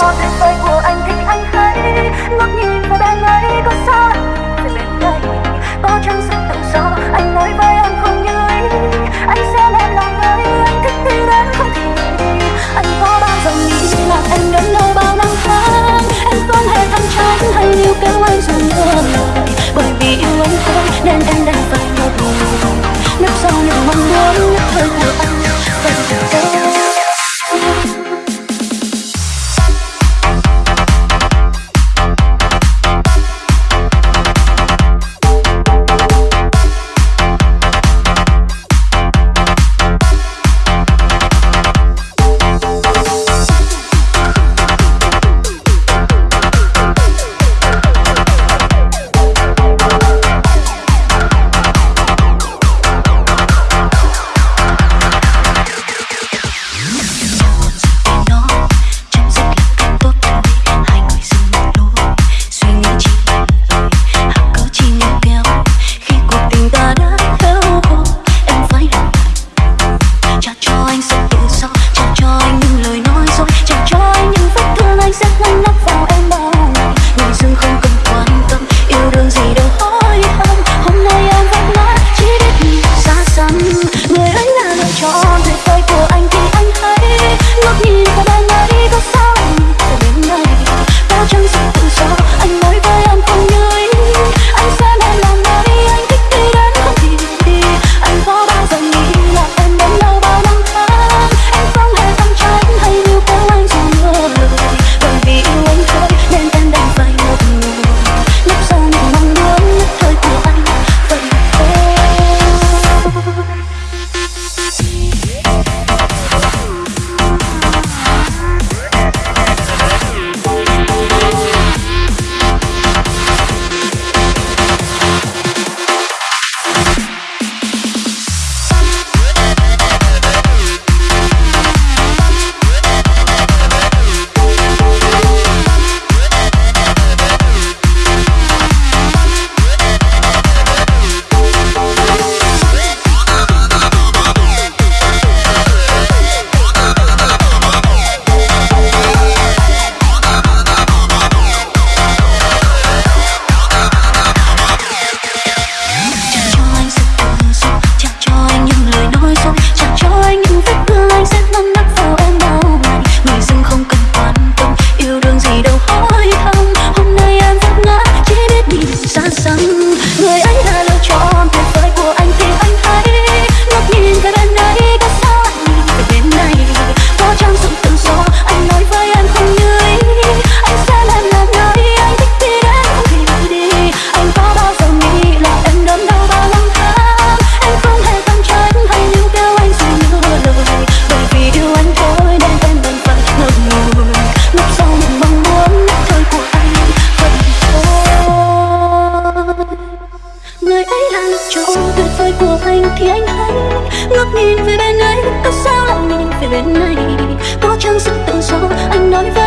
trò tuyệt vời của anh thì anh hãy ngước nhìn vào bên ấy có sao về bên đây có chăng sự tự do? Anh nói với em không như ý. Anh sẽ đem lòng ấy, anh thích đi đến không thì anh có bao giờ nghĩ là em đến đâu bao năm tháng? Em không hề thăng trách hay níu kéo anh dù ngỡ bởi vì yêu anh thôi, nên em đành phải ngập ngừng nấp sau những mong muốn nhất hơi của anh ấy là chỗ tuyệt vời của anh thì anh hãy ngước nhìn về bên ấy. Có sao lại nhìn về bên này? Có chăng sự tự do anh nói với